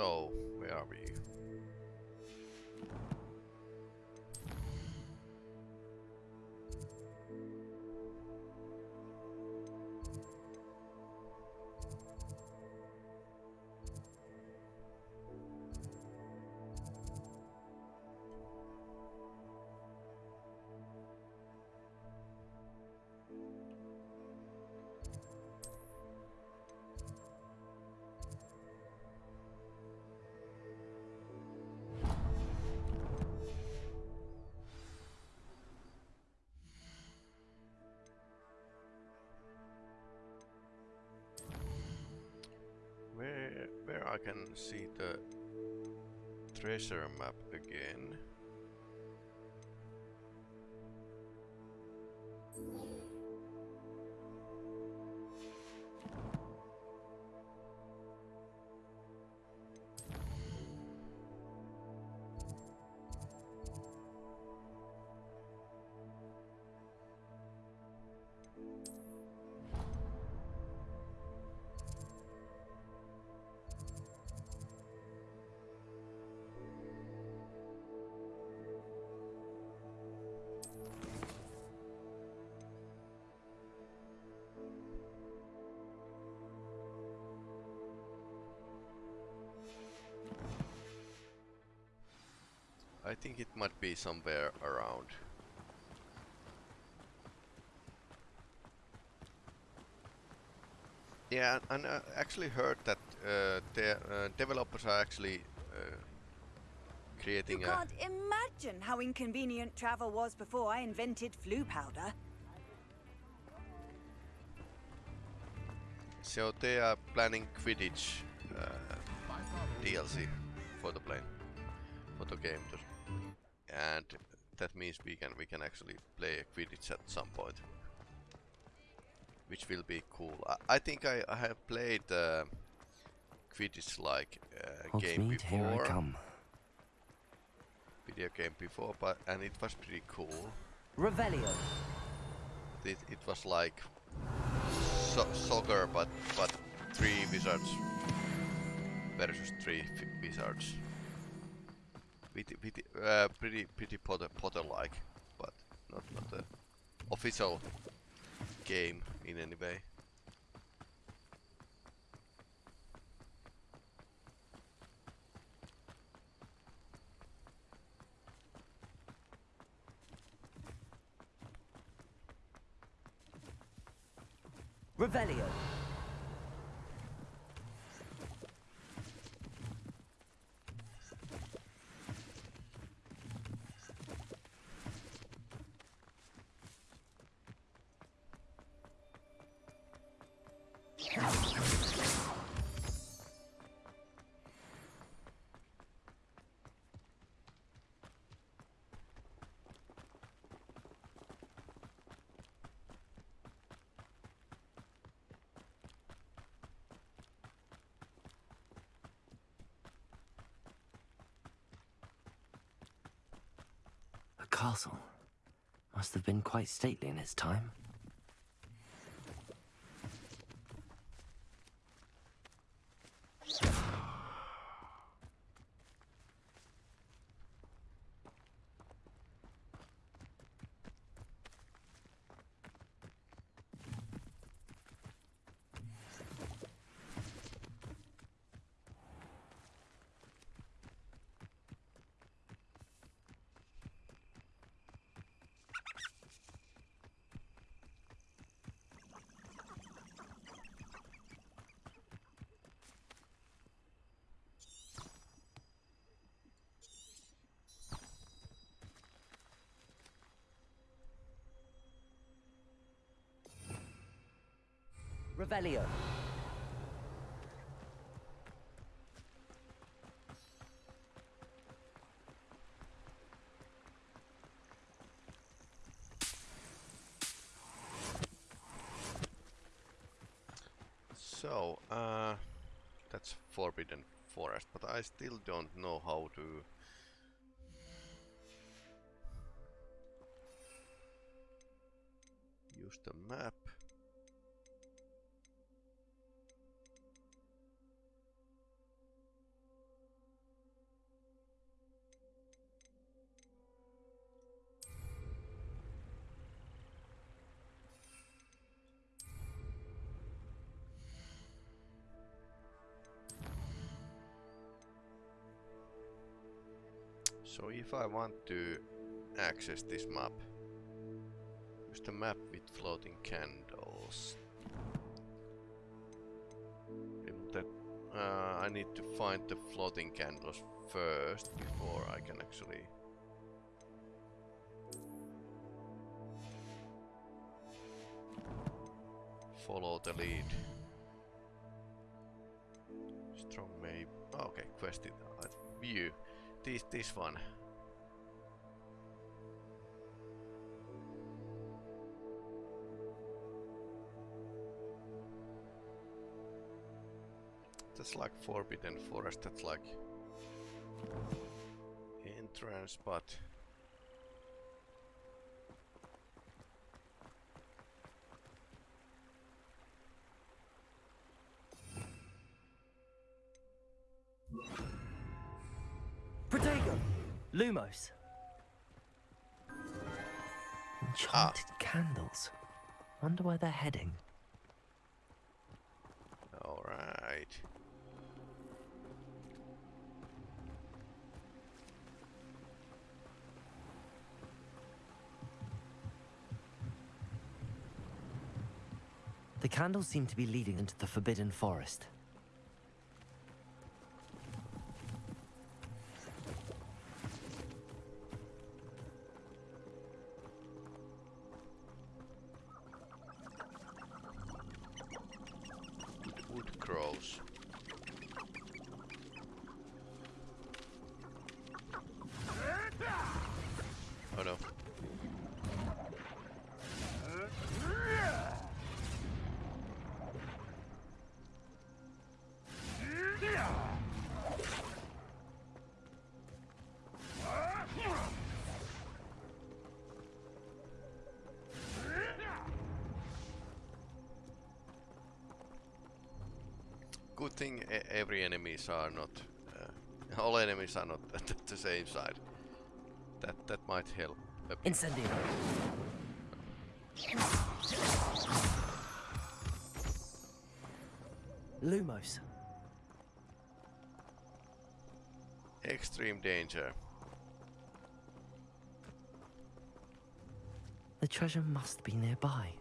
So, where are we? I can see the treasure map again? I think it might be somewhere around. Yeah, and I actually heard that uh, the uh, developers are actually uh, creating You a can't imagine how inconvenient travel was before I invented Floo powder. So they are planning Quidditch uh, DLC for the plane, for the game, to- and that means we can we can actually play a Quidditch at some point, which will be cool. I, I think I, I have played uh, Quidditch like uh, game Hogsmeade, here I before, come. video game before, but and it was pretty cool. Revelio. It, it was like so soccer, but but three wizards versus three wizards. With, with, uh, pretty pretty Potter Potter like, but not not a official game in any way. Revelio. Castle. Must have been quite stately in its time. Revelio. So, uh, that's Forbidden Forest, but I still don't know how to... Use the map. If I want to access this map, use the map with floating candles. That uh, I need to find the floating candles first before I can actually follow the lead. Strong maybe. Okay, quested. Uh, view. This this one. That's like Forbidden Forest. That's like entrance, but Protego! Lumos! Enchanted ah. candles. Wonder where they're heading. all The candles seem to be leading into the Forbidden Forest. Enemies are not, uh, all enemies are not at the same side. That that might help. Incendio! Lumos. Extreme danger. The treasure must be nearby.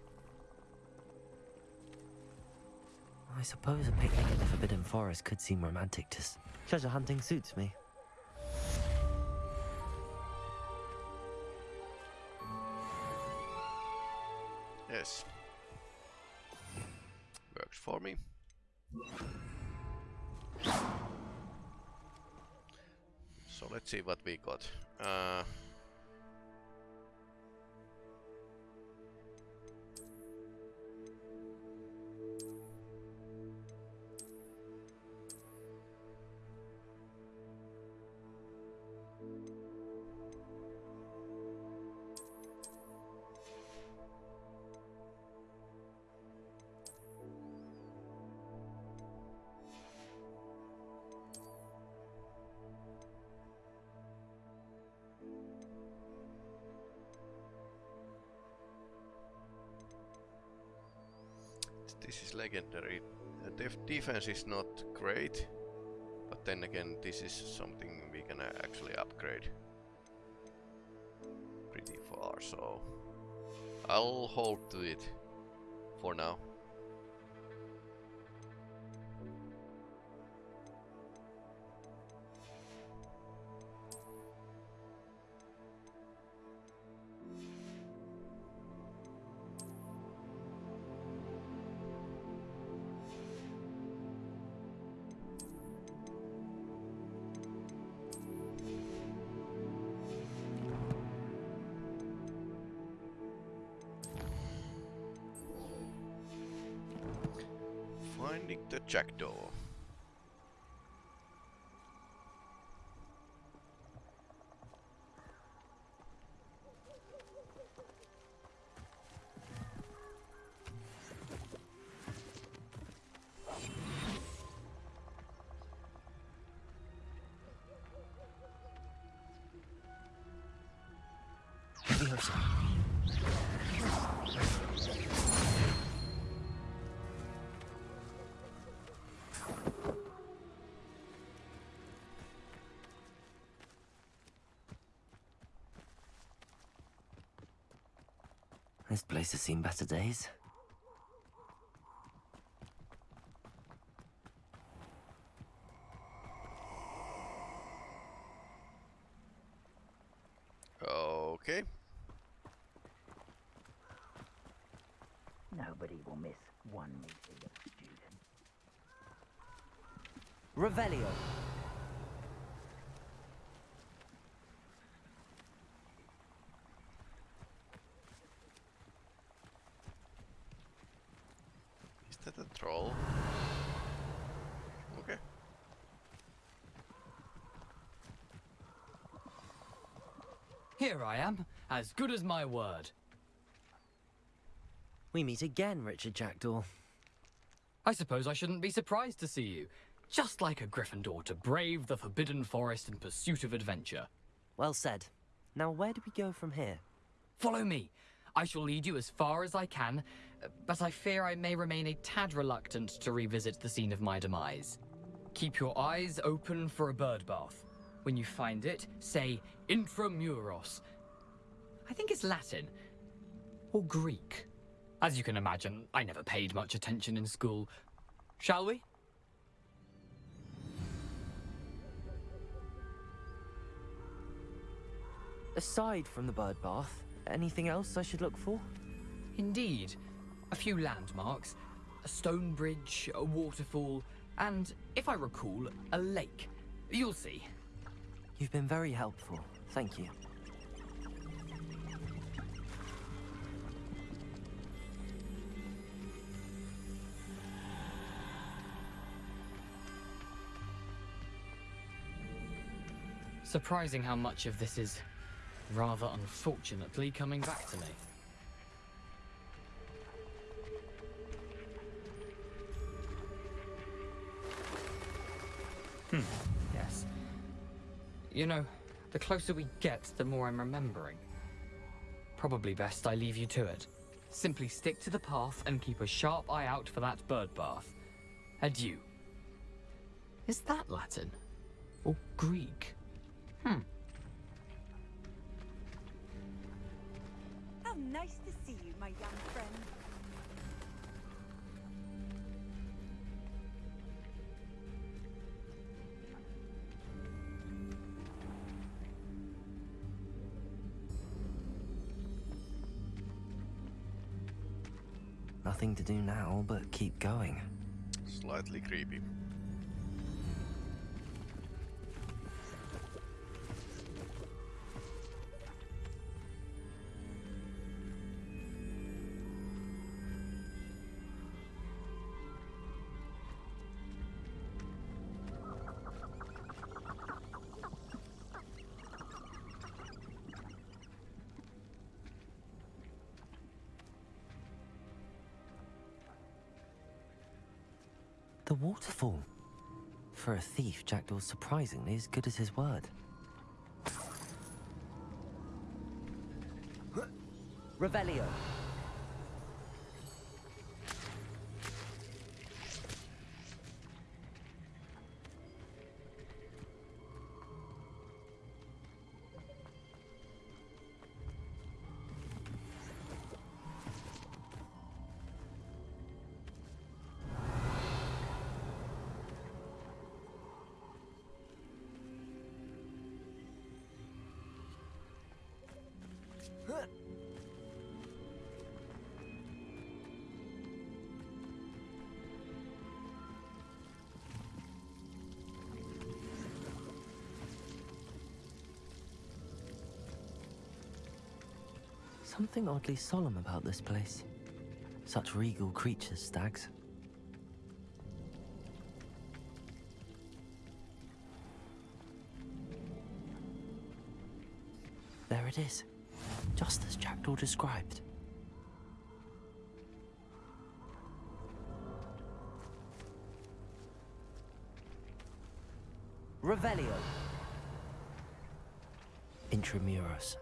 I suppose a picnic in the Forbidden Forest could seem romantic to treasure hunting suits me. Yes. Works for me. So let's see what we got. Uh, Uh, def defense is not great, but then again, this is something we can uh, actually upgrade pretty far. So I'll hold to it for now. This place has seen better days. I am, as good as my word. We meet again, Richard Jackdaw. I suppose I shouldn't be surprised to see you. Just like a Gryffindor to brave the Forbidden Forest in pursuit of adventure. Well said. Now, where do we go from here? Follow me. I shall lead you as far as I can, but I fear I may remain a tad reluctant to revisit the scene of my demise. Keep your eyes open for a bird bath. When you find it, say intramuros. I think it's Latin. Or Greek. As you can imagine, I never paid much attention in school. Shall we? Aside from the bird bath, anything else I should look for? Indeed. A few landmarks, a stone bridge, a waterfall, and, if I recall, a lake. You'll see. You've been very helpful. Thank you. Surprising how much of this is, rather unfortunately, coming back to me. Hmm, yes. You know, the closer we get, the more I'm remembering. Probably best I leave you to it. Simply stick to the path and keep a sharp eye out for that bird bath. Adieu. Is that Latin? Or Greek? Hmm. How nice to see you, my young friend. Nothing to do now but keep going. Slightly creepy. Waterfall. For a thief, Jackdaw's surprisingly as good as his word. Revelio. Something oddly solemn about this place. Such regal creatures, stags. There it is. Just as Jackdaw described. Revelio. Intramuros.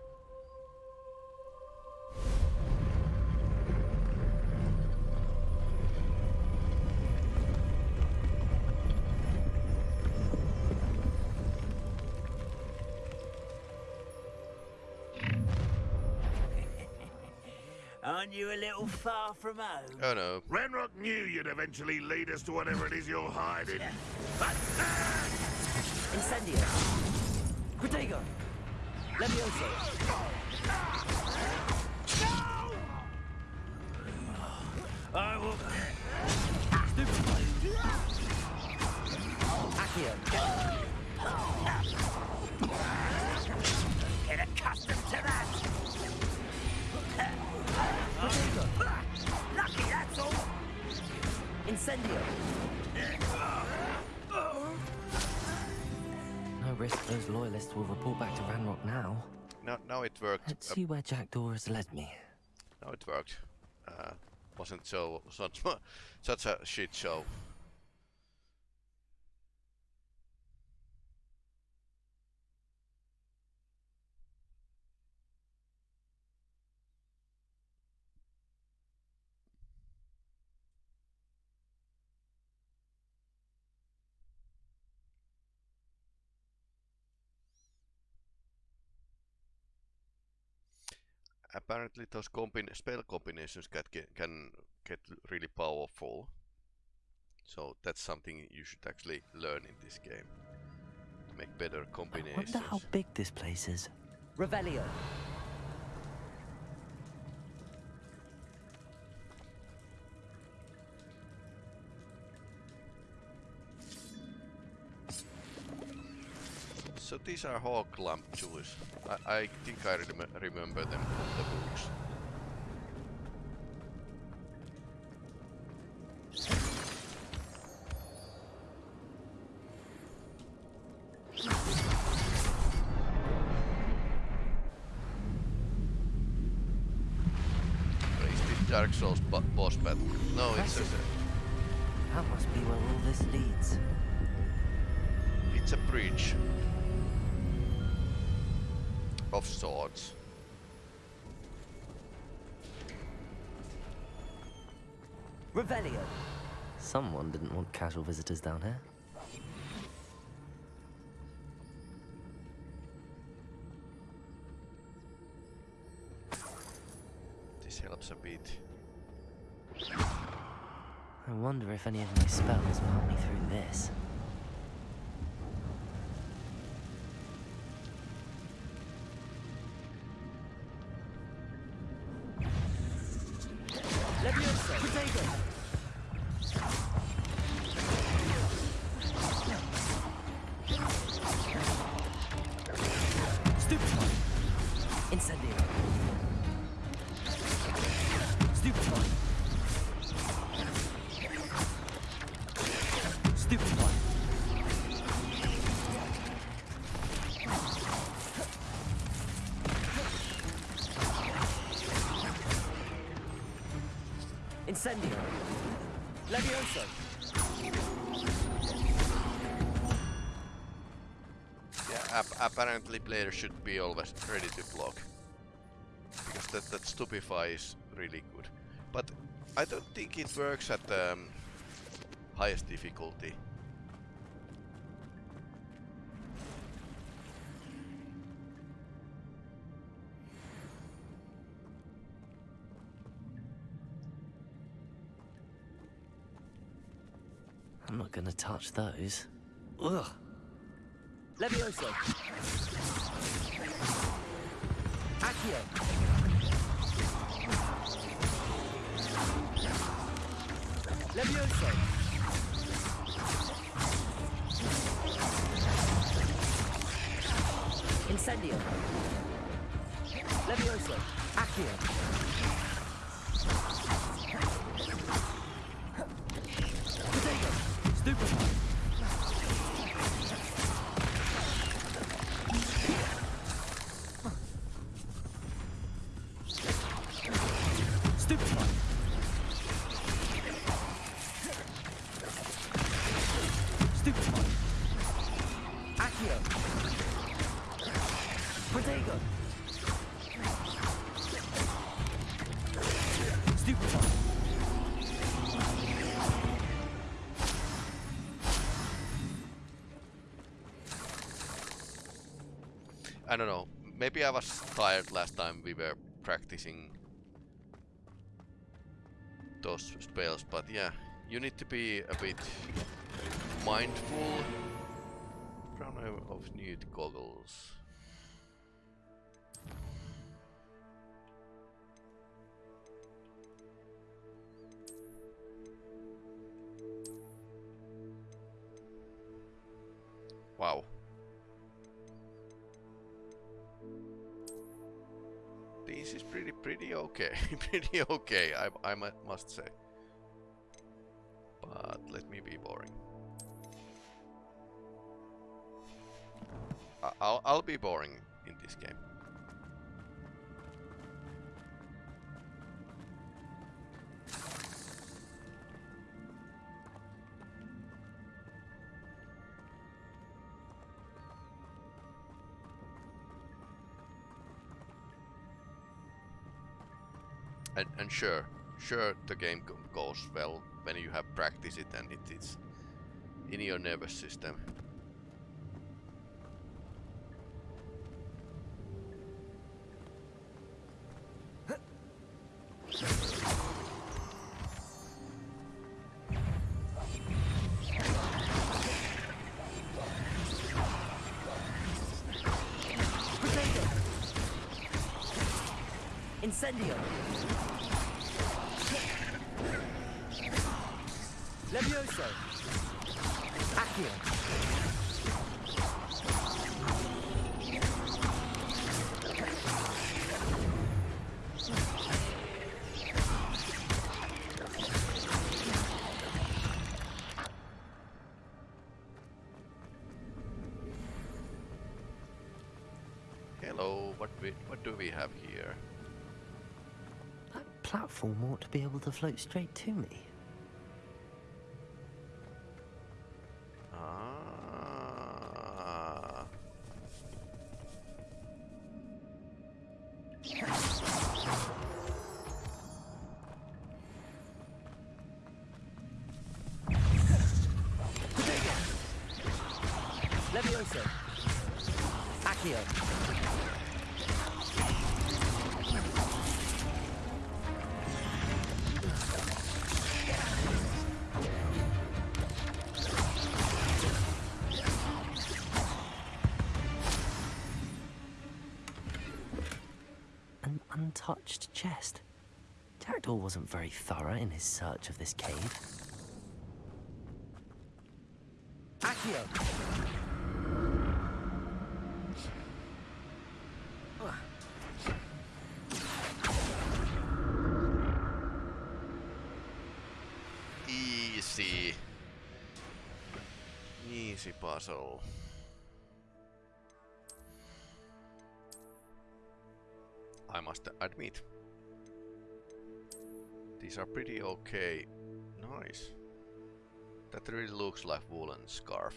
Far from home? Oh no. Ranrock knew you'd eventually lead us to whatever it is you're hiding. Uh, Incendio. Protego. Levioso. Will report back to Ranrock now. Now, now it worked. Let's uh, see where Jackdaw has led me. now it worked. Uh, wasn't so such such a shit show. Apparently those combin spell combinations can get, can get really powerful. So that's something you should actually learn in this game. To make better combinations. I wonder how big this place is. Revelio. These are hawk lamp jewels. I, I think I rem remember them from the books. Revelio. Someone didn't want casual visitors down here. This helps a bit. I wonder if any of my spells will help me through this. Levioso. Incendio. Levioso. Yeah, ap apparently players should be always ready to block. Because that, that stupefy is really good. But I don't think it works at the um, highest difficulty. Gonna touch those. Ugh. Levioso. Accio. Levioso. Incendio. Levioso. Accio. I don't know. Maybe I was tired last time we were practicing those spells, but yeah, you need to be a bit mindful. Crown of nude goggles. Okay. pretty okay, I, I must say. But let me be boring. I'll, I'll be boring in this game. And, and sure, sure the game goes well when you have practiced it and it is in your nervous system. Incendio! Levioso. Accio. Hello, what we, what do we have here? That platform ought to be able to float straight to me. Wasn't very thorough in his search of this cave. Accio. Easy. Easy puzzle. I must admit. These are pretty okay. Nice. That really looks like woolen scarf.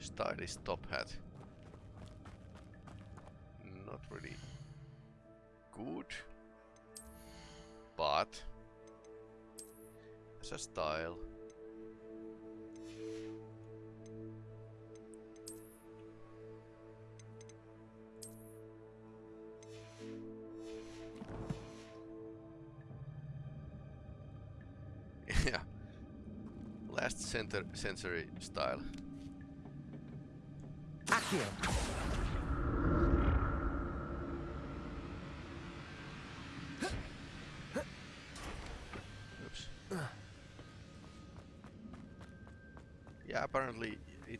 Stylish top hat. A style. yeah, last center century style. Accio.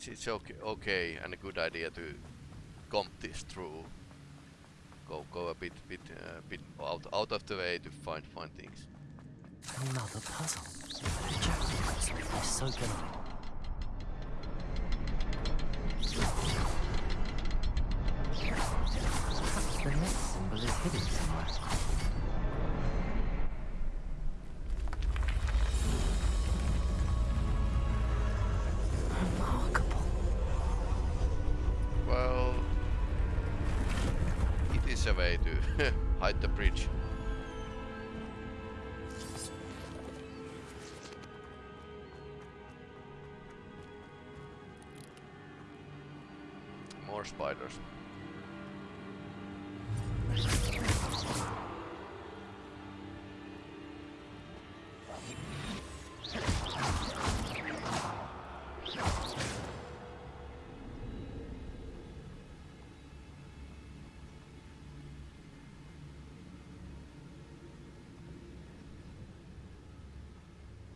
It's it's okay, okay and a good idea to comp this through. Go go a bit bit uh, bit out out of the way to find find things. Another puzzle. So I. Perhaps the next symbol is hidden somewhere. Spiders.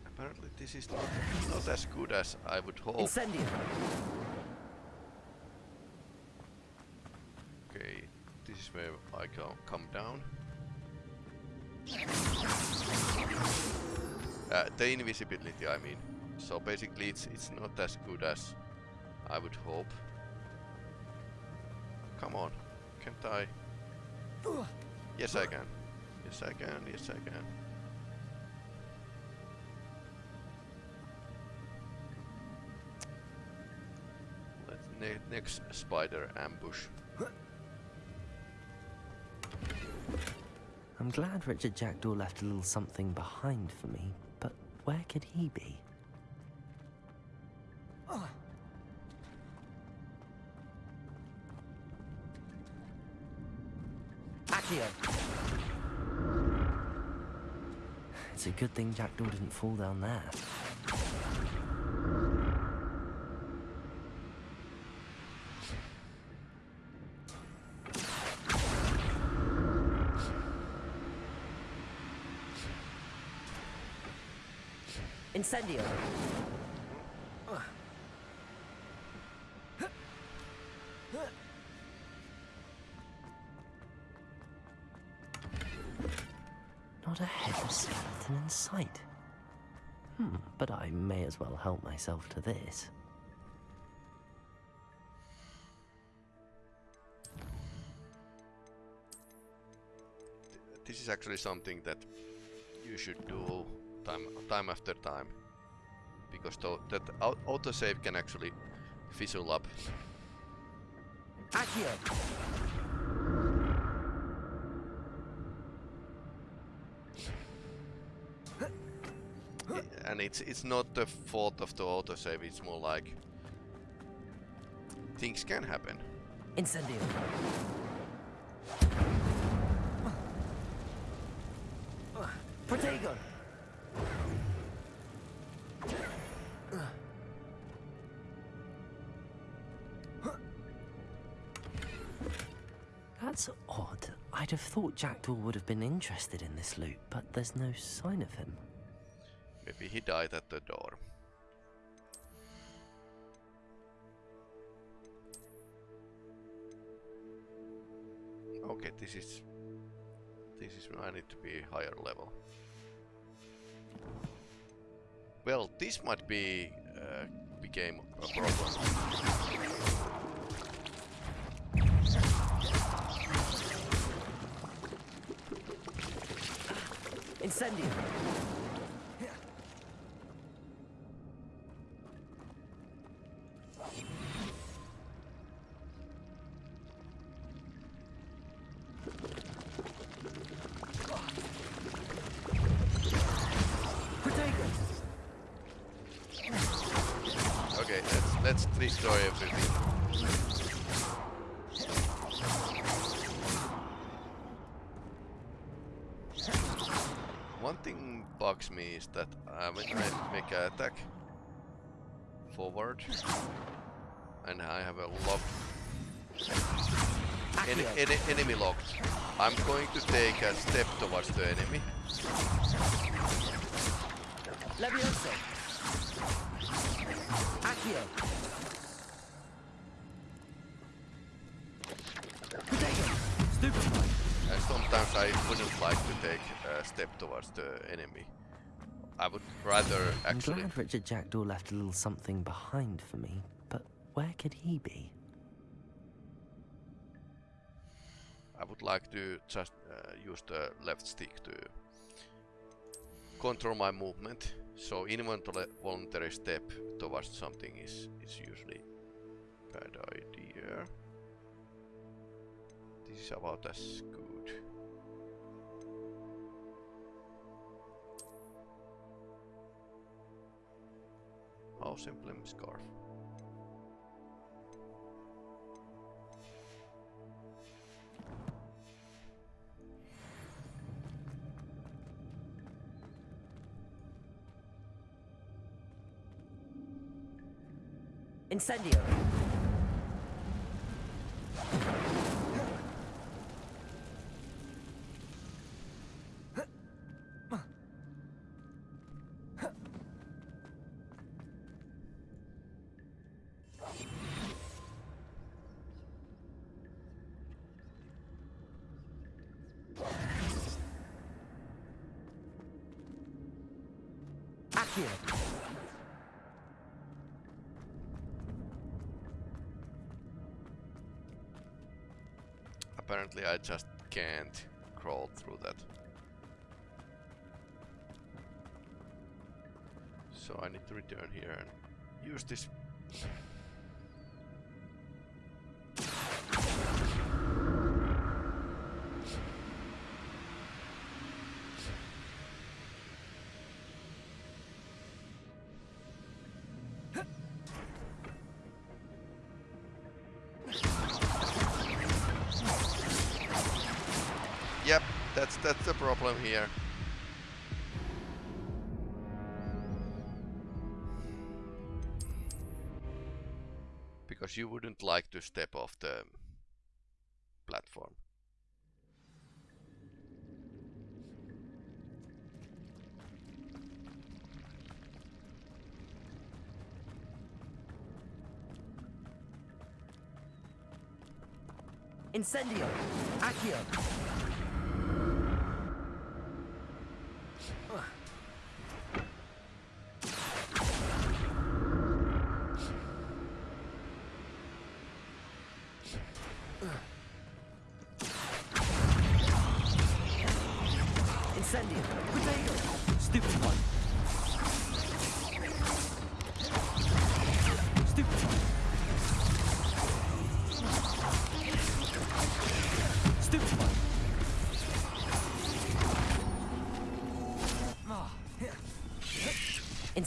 Apparently this is not, not as good as I would hope. Okay, this is where I can't come down. Uh, the invisibility, I mean. So basically, it's it's not as good as I would hope. Come on, can't I? Yes, I can. Yes, I can. Yes, I can. Let's ne next spider ambush. I'm glad Richard Jackdaw left a little something behind for me, but where could he be? Ah. Accio. It's a good thing Jackdaw didn't fall down there. Incendio. Not a head of skeleton in sight. Hmm, but I may as well help myself to this. This is actually something that you should do time time after time because that autosave can actually fizzle up. Accio. And it's it's not the fault of the autosave, it's more like things can happen. Incendio. Protego. That's odd. I'd have thought Jackdaw would have been interested in this loot, but there's no sign of him. Maybe he died at the door. Okay, this is this is where I need to be higher level. Well, this might be uh, became a problem. Incendio. Me is that uh, when I make an attack forward and I have a lock en en enemy locked, I'm going to take a step towards the enemy. Levioso. Accio. Protego. Stupefy. And sometimes I wouldn't like to take a step towards the enemy. I would rather I'm glad Richard Jackdaw left a little something behind for me, but where could he be? I would like to just uh, use the left stick to control my movement. So involuntary step towards something is is usually bad idea. This is about as good. House emblem scarf. Incendio. Apparently I just can't crawl through that. So I need to return here and use this. That's that's the problem here. Because you wouldn't like to step off the platform. Incendio. Accio.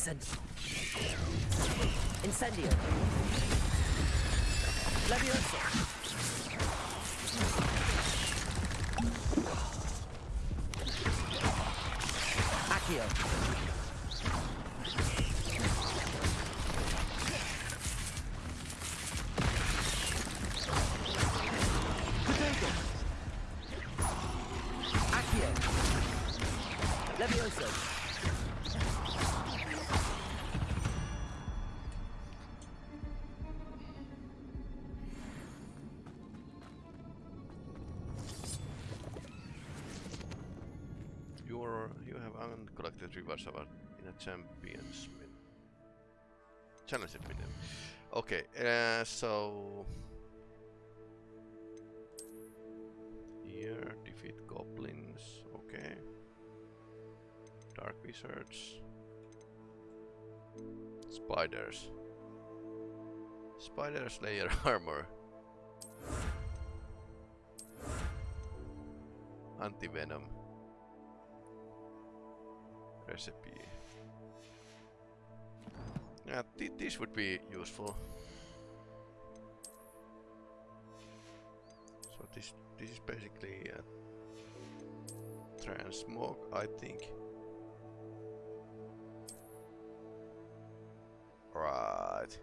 Incendio. Incendio. Levioso. Accio. Potato. Accio. Levioso. Uncollected rewards about in a champions challenge minion. Okay, uh, so here defeat goblins. Okay, dark wizards, spiders, spider slayer armor, anti venom recipe. Yeah, th this would be useful. So this this is basically uh, a transmog, I think. Right.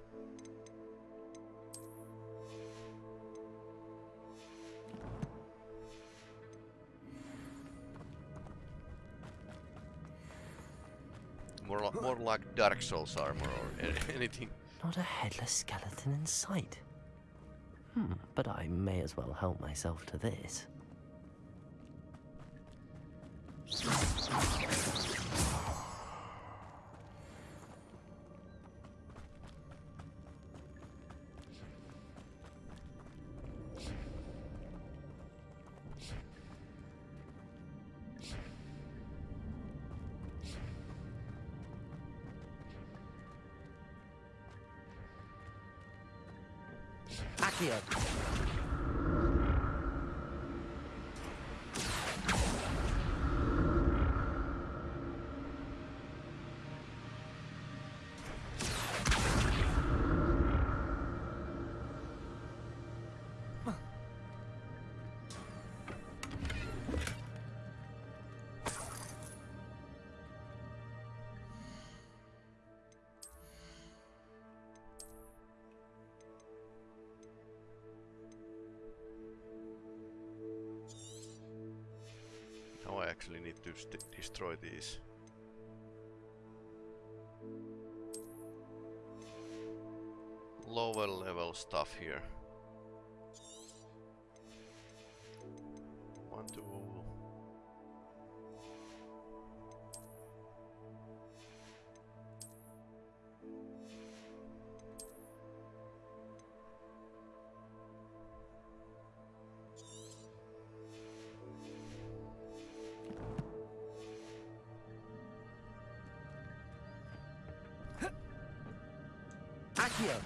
More, like Dark Souls armor or anything. Not a headless skeleton in sight. Hmm, but I may as well help myself to this. Accio. Actually need to st destroy these. Lower level stuff here. Accio.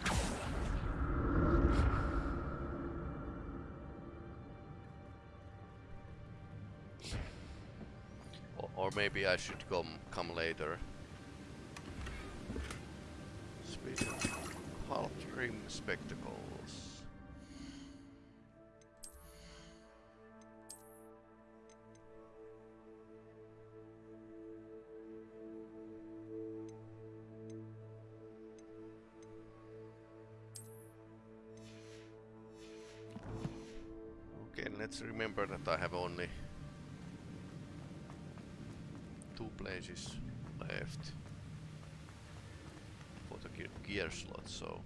Or, or maybe I should come come later. Speed half rim let's remember that I have only two places left for the gear, gear slot, so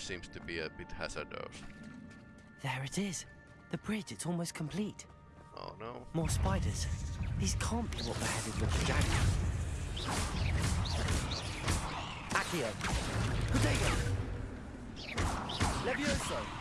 Seems to be a bit hazardous. There it is. The bridge, it's almost complete. Oh no. More spiders. These can't be what beheaded Lord Jackdaw. Accio. Protego. Levioso.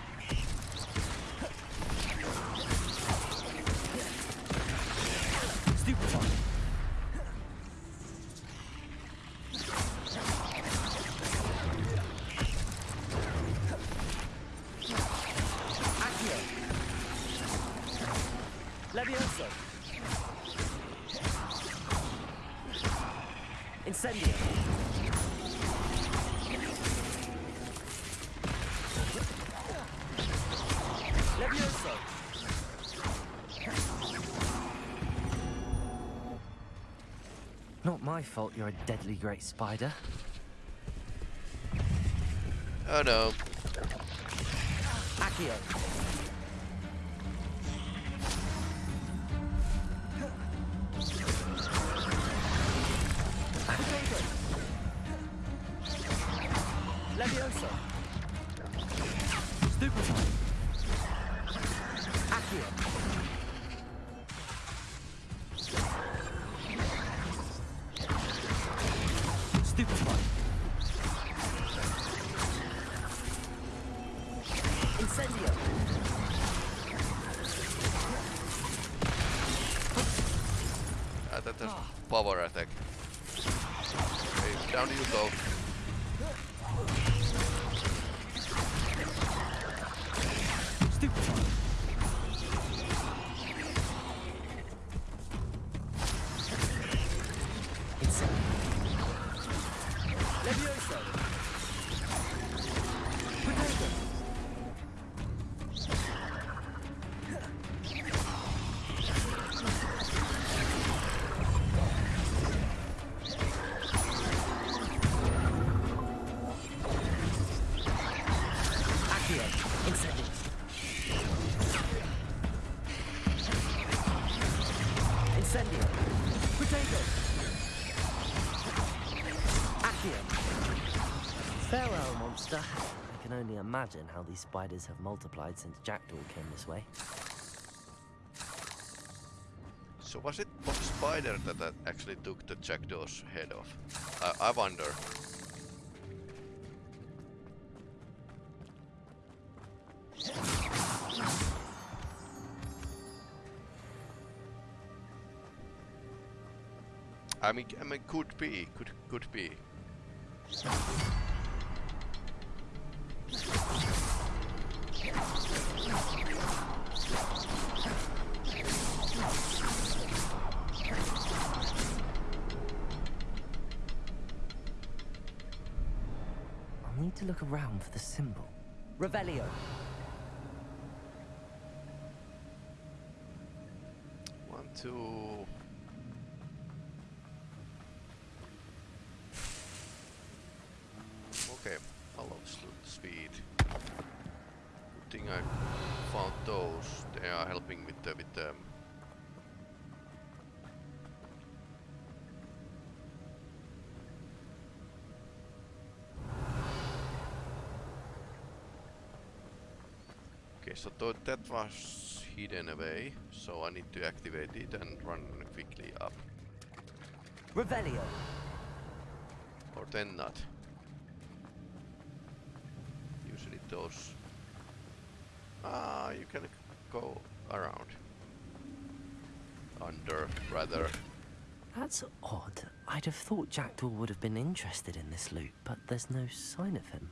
My fault you're a deadly great spider. Oh no. Accio. Down you go. Farewell, monster. I can only imagine how these spiders have multiplied since Jackdaw came this way. So was it what spider that uh, actually took the jackdaw's head off? I, I wonder. I mean, I mean, could be, could could be. I need to look around for the symbol. Revelio. One, two, Okay, follows. I found those. They are helping with the with the um, Okay, so tho- that was hidden away, so I need to activate it and run quickly up. Revelio. Or then not. Usually those... Ah, you can go around. Under, rather. That's odd. I'd have thought Jackdaw would have been interested in this loot, but there's no sign of him.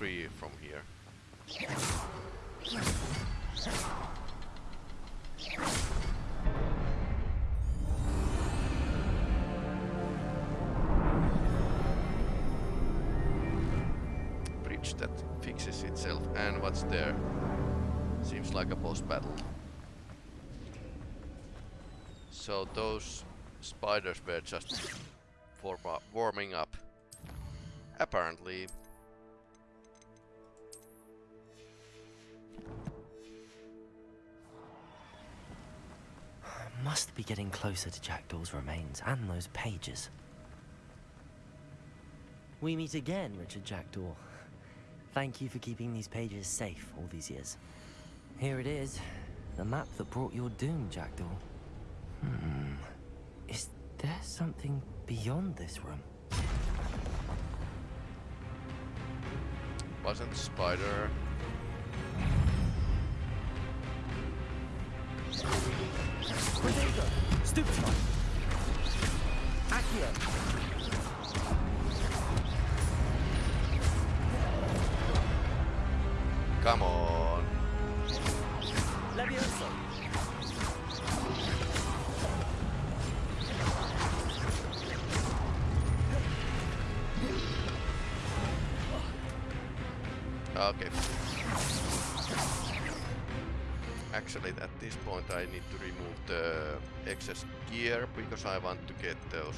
From here. Bridge that fixes itself and what's there? Seems like a boss battle. So those spiders were just for warming up. Apparently. Getting closer to Jackdaw's remains and those pages. We meet again, Richard Jackdaw. Thank you for keeping these pages safe all these years. Here it is, the map that brought your doom, Jackdaw. Hmm. Is there something beyond this room? Wasn't spider Come on. Okay. Actually, at this point I need to remove the excess gear because I want to get those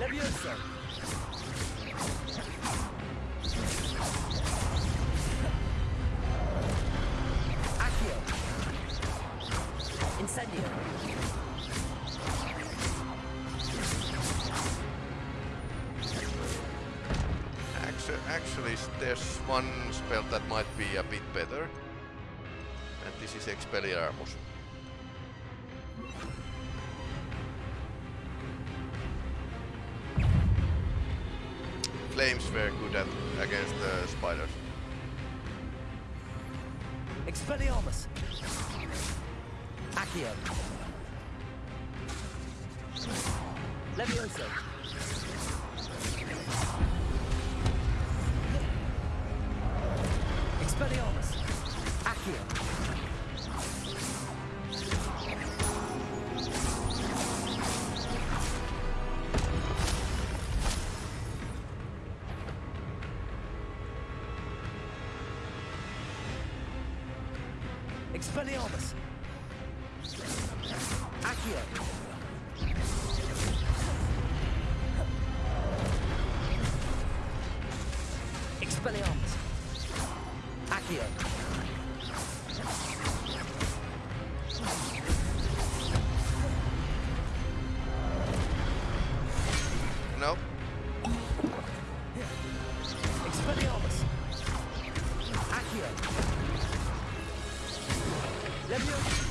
Levioso. Accio. Incendio. Actu- Actually, there's one spell that might be a bit better. And this is Expelliarmus. Expelliarmus. Accio. Expelliarmus! Expelliarmus! Accio! Leviosa!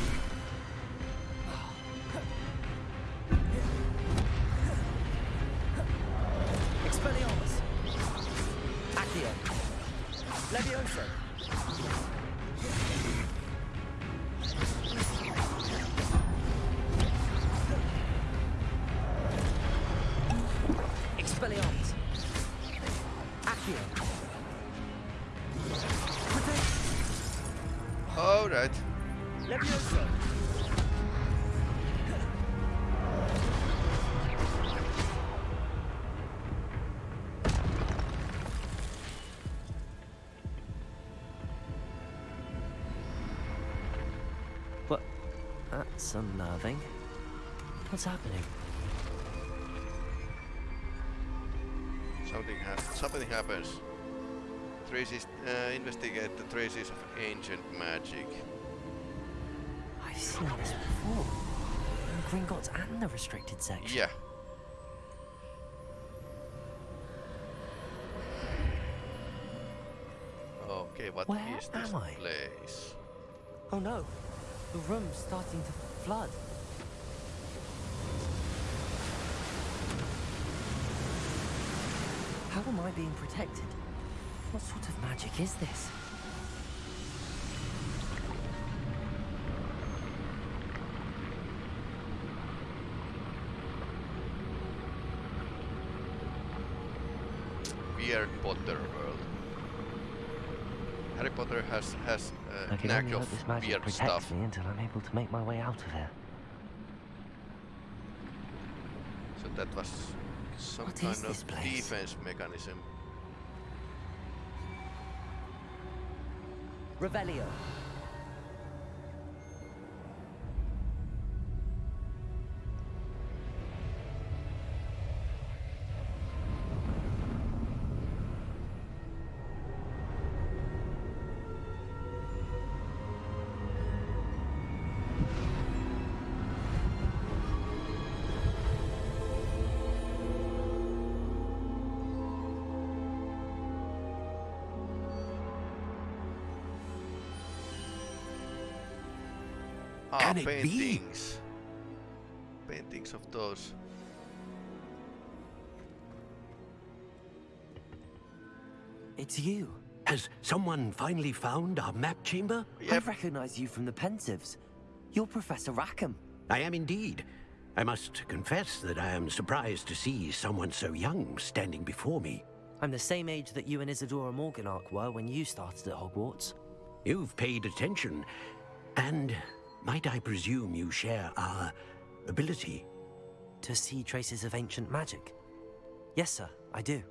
That's unnerving. What's happening? Something, ha something happens. Traces, uh, investigate the traces of ancient magic. I've seen this before. In Gringotts and the restricted section. Yeah. Okay, what is Where this am I? place? Oh no, the room's starting to flood. How am I being protected? What sort of magic is this? Weird Potter world. Harry Potter has has uh, I a can knack only hope of this magic weird protects stuff. me until I'm able to make my way out of here. So that was some What kind of defense mechanism. Revelio. Can it be? paintings. Paintings of those. It's you. Has someone finally found our map chamber? I Yep. recognize you from the Pensieves. You're Professor Rackham. I am indeed. I must confess that I am surprised to see someone so young standing before me. I'm the same age that you and Isidora Morganach were when you started at Hogwarts. You've paid attention, and might I presume you share our ability? To see traces of ancient magic. Yes, sir, I do.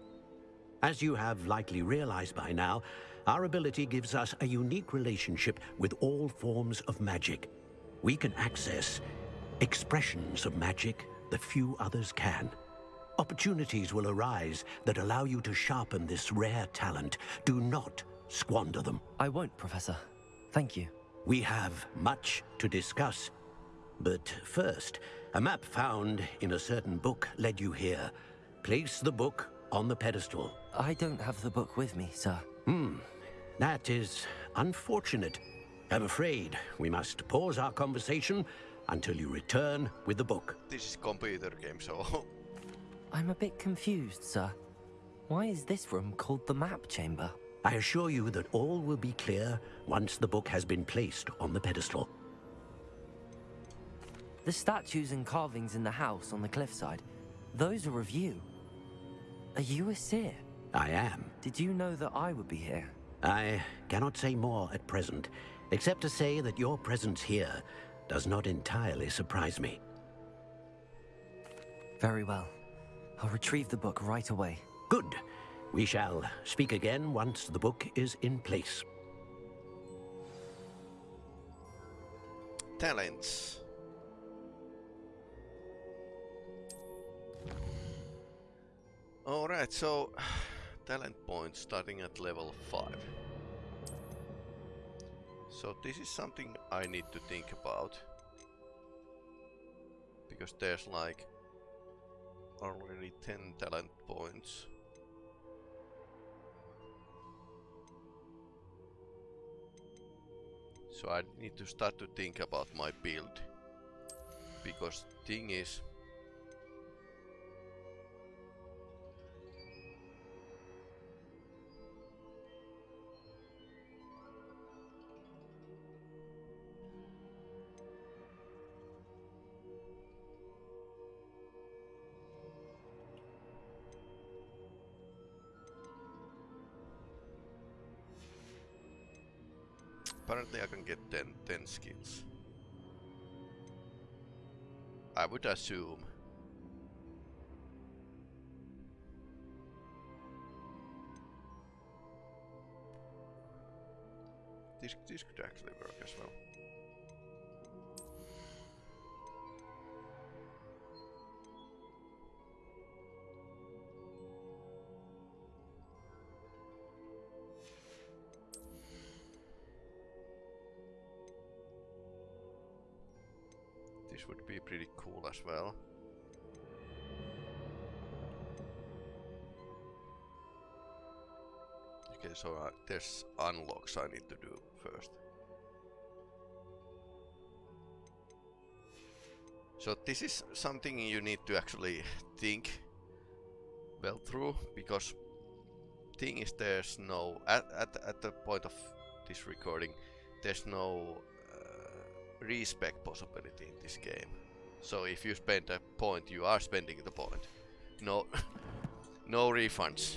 As you have likely realized by now, our ability gives us a unique relationship with all forms of magic. We can access expressions of magic that few others can. Opportunities will arise that allow you to sharpen this rare talent. Do not squander them. I won't, Professor. Thank you. We have much to discuss. But first, a map found in a certain book led you here. Place the book on the pedestal. I don't have the book with me, sir. Hmm. That is unfortunate. I'm afraid we must pause our conversation until you return with the book. This is computer game, so I'm a bit confused, sir. Why is this room called the map chamber? I assure you that all will be clear once the book has been placed on the pedestal. The statues and carvings in the house on the cliffside, those are of you. Are you a seer? I am. Did you know that I would be here? I cannot say more at present, except to say that your presence here does not entirely surprise me. Very well. I'll retrieve the book right away. Good. We shall speak again once the book is in place. Talents. Alright, so talent points starting at level 5. So this is something I need to think about. Because there's like already 10 talent points. So I need to start to think about my build. Because thing is, Apparently I can get 10, 10 skills. I would assume. This, this could actually work as well. As well. Okay, so uh, there's unlocks I need to do first. So this is something you need to actually think well through because thing is there's no at, at, at the point of this recording there's no uh, possibility in this game. So if you spend a point, you are spending the point. No, no refunds.